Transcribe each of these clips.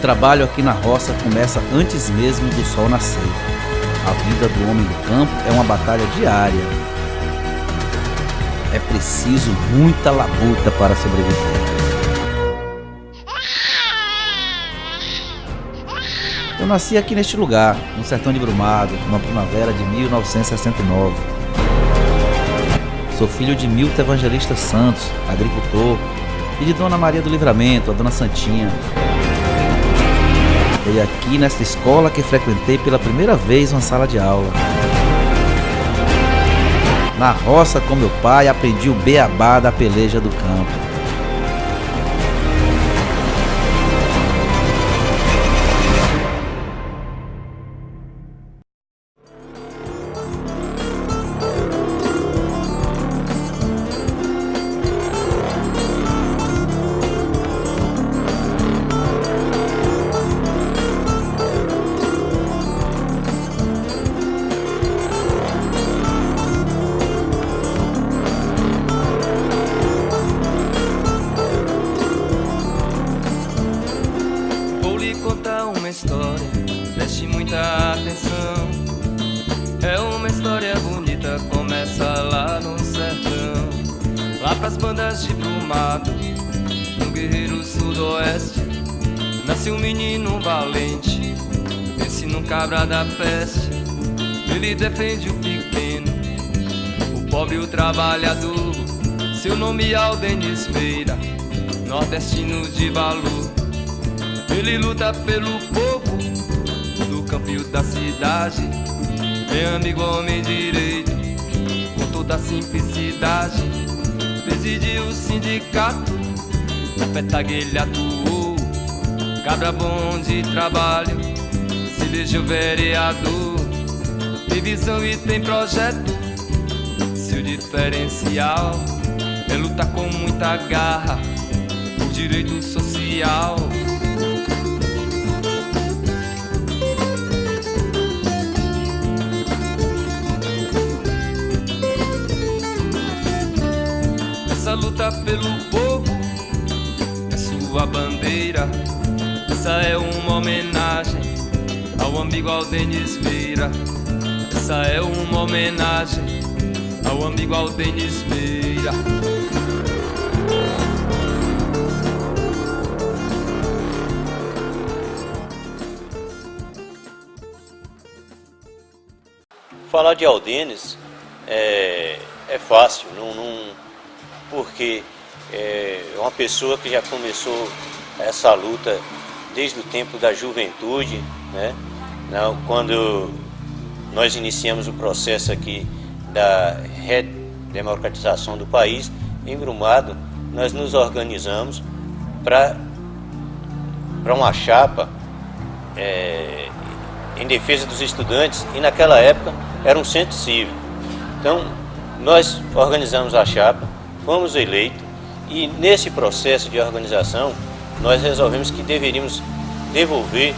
trabalho aqui na roça começa antes mesmo do sol nascer. A vida do homem do campo é uma batalha diária. É preciso muita labuta para sobreviver. Eu nasci aqui neste lugar, no sertão de Brumado, numa primavera de 1969. Sou filho de Milton Evangelista Santos, agricultor, e de Dona Maria do Livramento, a Dona Santinha, foi aqui nesta escola que frequentei pela primeira vez uma sala de aula. Na roça com meu pai aprendi o beabá da peleja do campo. Cabra da peste, ele defende o pequeno, o pobre o trabalhador. Seu nome é Aldenis Meira, nordestino de valor. Ele luta pelo povo do campo e da cidade. É amigo, homem direito, com toda a simplicidade. Presidiu o sindicato, na petaguelha atuou. Cabra bom de trabalho vejo o vereador Tem visão e tem projeto Seu diferencial É lutar com muita garra Por direito social Essa luta pelo povo É sua bandeira Essa é uma homenagem ao amigo Aldenis Meira. Essa é uma homenagem ao amigo Aldenis Meira. Falar de Aldenis é, é fácil, não, não, porque é uma pessoa que já começou essa luta desde o tempo da juventude, né? Quando nós iniciamos o processo aqui da redemocratização do país, em Brumado, nós nos organizamos para uma chapa é, em defesa dos estudantes e naquela época era um centro cívico. Então, nós organizamos a chapa, fomos eleitos e nesse processo de organização nós resolvemos que deveríamos devolver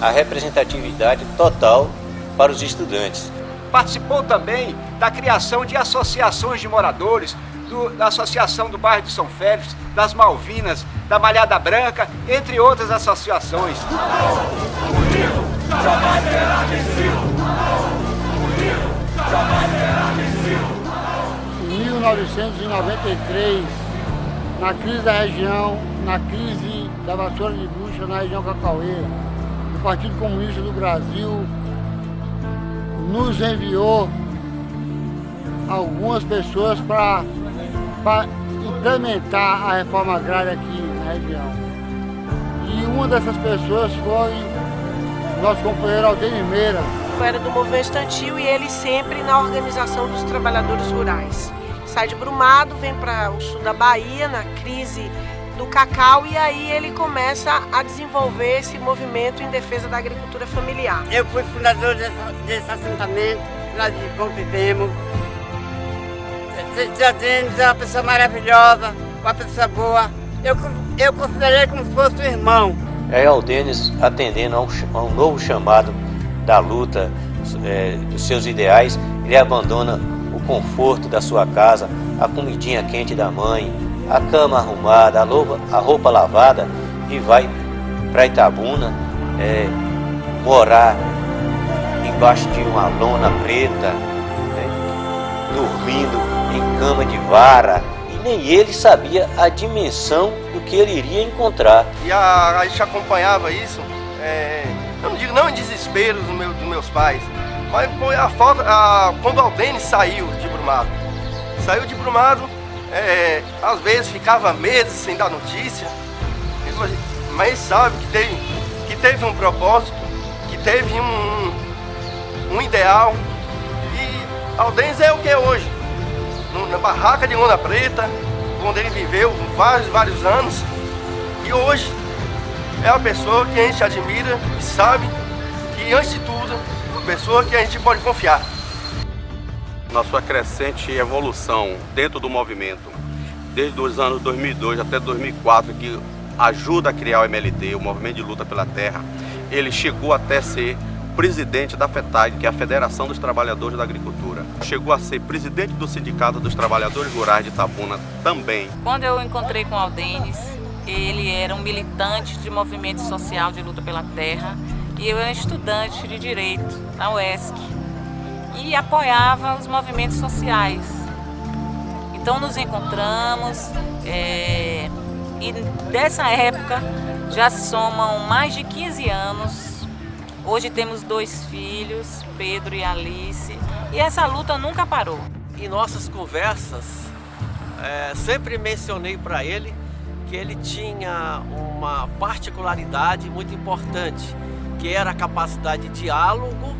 a representatividade total para os estudantes. Participou também da criação de associações de moradores, do, da Associação do Bairro de São Félix, das Malvinas, da Malhada Branca, entre outras associações. Em 1993, na crise da região, na crise da vassoura de bucha na região Cacaueira, Partido Comunista do Brasil nos enviou algumas pessoas para implementar a reforma agrária aqui na região. E uma dessas pessoas foi nosso companheiro Aldenir Meira. Era do movimento estantil e ele sempre na organização dos trabalhadores rurais. Sai de Brumado, vem para o sul da Bahia, na crise do cacau e aí ele começa a desenvolver esse movimento em defesa da agricultura familiar. Eu fui fundador desse, desse assentamento, nós convivemos. Tia Denis é uma pessoa maravilhosa, uma pessoa boa. Eu, eu considerei como se fosse um irmão. É o Denis atendendo a um, a um novo chamado da luta é, dos seus ideais, ele abandona o conforto da sua casa, a comidinha quente da mãe, a cama arrumada, a roupa, a roupa lavada e vai para Itabuna, é, morar embaixo de uma lona preta, né, dormindo em cama de vara, e nem ele sabia a dimensão do que ele iria encontrar. E a, a gente acompanhava isso, é, eu não digo não em desespero dos, meu, dos meus pais, mas foi a falta, a, quando Aldene saiu de Brumado. Saiu de Brumado, é, às vezes ficava meses sem dar notícia, mas sabe que teve, que teve um propósito, que teve um, um ideal. E Aldenes é o que é hoje. Na barraca de lona preta, onde ele viveu vários, vários anos. E hoje é a pessoa que a gente admira e sabe que, antes de tudo, uma pessoa que a gente pode confiar. Na sua crescente evolução dentro do movimento, desde os anos 2002 até 2004, que ajuda a criar o MLT, o Movimento de Luta pela Terra, ele chegou até ser presidente da FETAG, que é a Federação dos Trabalhadores da Agricultura. Chegou a ser presidente do Sindicato dos Trabalhadores Rurais de Itabuna também. Quando eu encontrei com o Aldenes, ele era um militante de movimento social de luta pela terra e eu era estudante de Direito na UESC e apoiava os movimentos sociais. Então nos encontramos, é, e dessa época já somam mais de 15 anos. Hoje temos dois filhos, Pedro e Alice, e essa luta nunca parou. Em nossas conversas, é, sempre mencionei para ele que ele tinha uma particularidade muito importante, que era a capacidade de diálogo,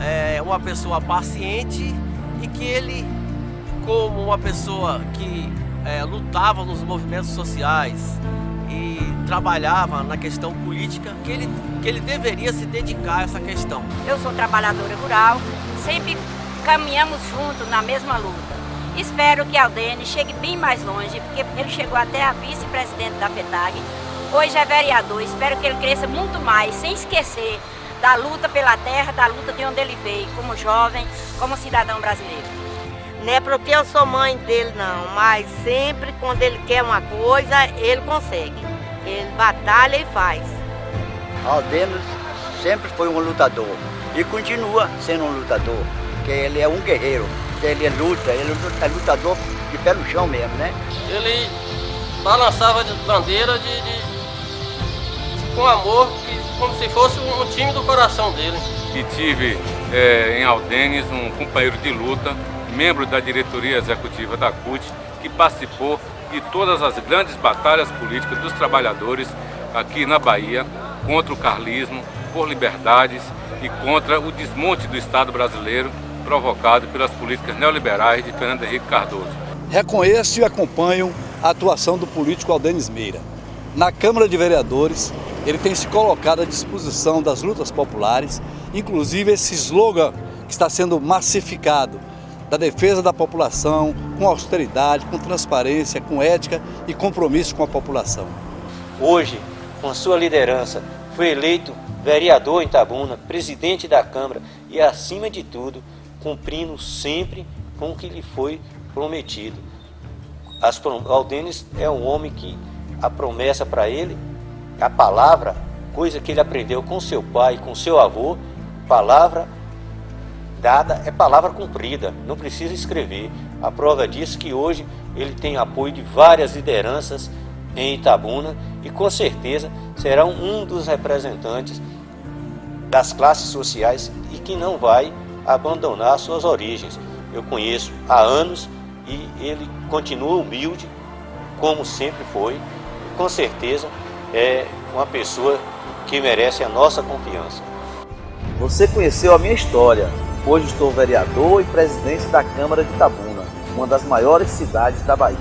é, uma pessoa paciente e que ele, como uma pessoa que é, lutava nos movimentos sociais e trabalhava na questão política, que ele, que ele deveria se dedicar a essa questão. Eu sou trabalhadora rural, sempre caminhamos juntos na mesma luta. Espero que Aldene chegue bem mais longe, porque ele chegou até a vice-presidente da FETAG, hoje é vereador, espero que ele cresça muito mais, sem esquecer da luta pela terra, da luta de onde ele veio, como jovem, como cidadão brasileiro. Não é porque eu sou mãe dele não, mas sempre quando ele quer uma coisa, ele consegue. Ele batalha e faz. Aldenos sempre foi um lutador e continua sendo um lutador, porque ele é um guerreiro, ele luta, ele é lutador de pé no chão mesmo, né? Ele balançava de bandeira de, de com amor, como se fosse um time do coração dele. E tive é, em Aldenes um companheiro de luta membro da diretoria executiva da CUT, que participou de todas as grandes batalhas políticas dos trabalhadores aqui na Bahia, contra o carlismo, por liberdades e contra o desmonte do Estado brasileiro provocado pelas políticas neoliberais de Fernando Henrique Cardoso. Reconheço e acompanho a atuação do político Aldenis Meira. Na Câmara de Vereadores, ele tem se colocado à disposição das lutas populares, inclusive esse slogan que está sendo massificado, da defesa da população, com austeridade, com transparência, com ética e compromisso com a população. Hoje, com sua liderança, foi eleito vereador em Tabuna, presidente da Câmara e, acima de tudo, cumprindo sempre com o que lhe foi prometido. As, Aldenes é um homem que a promessa para ele, a palavra, coisa que ele aprendeu com seu pai, com seu avô, palavra dada é palavra cumprida, não precisa escrever. A prova disso é que hoje ele tem apoio de várias lideranças em Itabuna e com certeza será um dos representantes das classes sociais e que não vai abandonar suas origens. Eu conheço há anos e ele continua humilde, como sempre foi, e com certeza é uma pessoa que merece a nossa confiança. Você conheceu a minha história, Hoje estou vereador e presidente da Câmara de Itabuna, uma das maiores cidades da Bahia.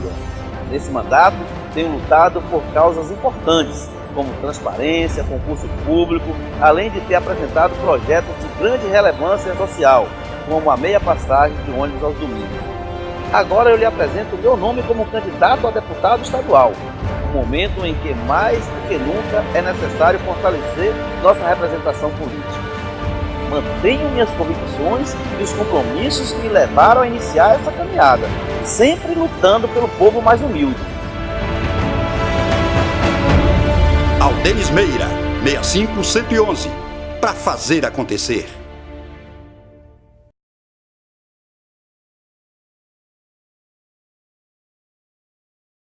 Nesse mandato, tenho lutado por causas importantes, como transparência, concurso público, além de ter apresentado projetos de grande relevância social, como a meia passagem de ônibus aos domingos. Agora eu lhe apresento o meu nome como candidato a deputado estadual, momento em que mais do que nunca é necessário fortalecer nossa representação política mantenho minhas convicções e os compromissos que me levaram a iniciar essa caminhada, sempre lutando pelo povo mais humilde. Aldenis Meira 65 111 para fazer acontecer.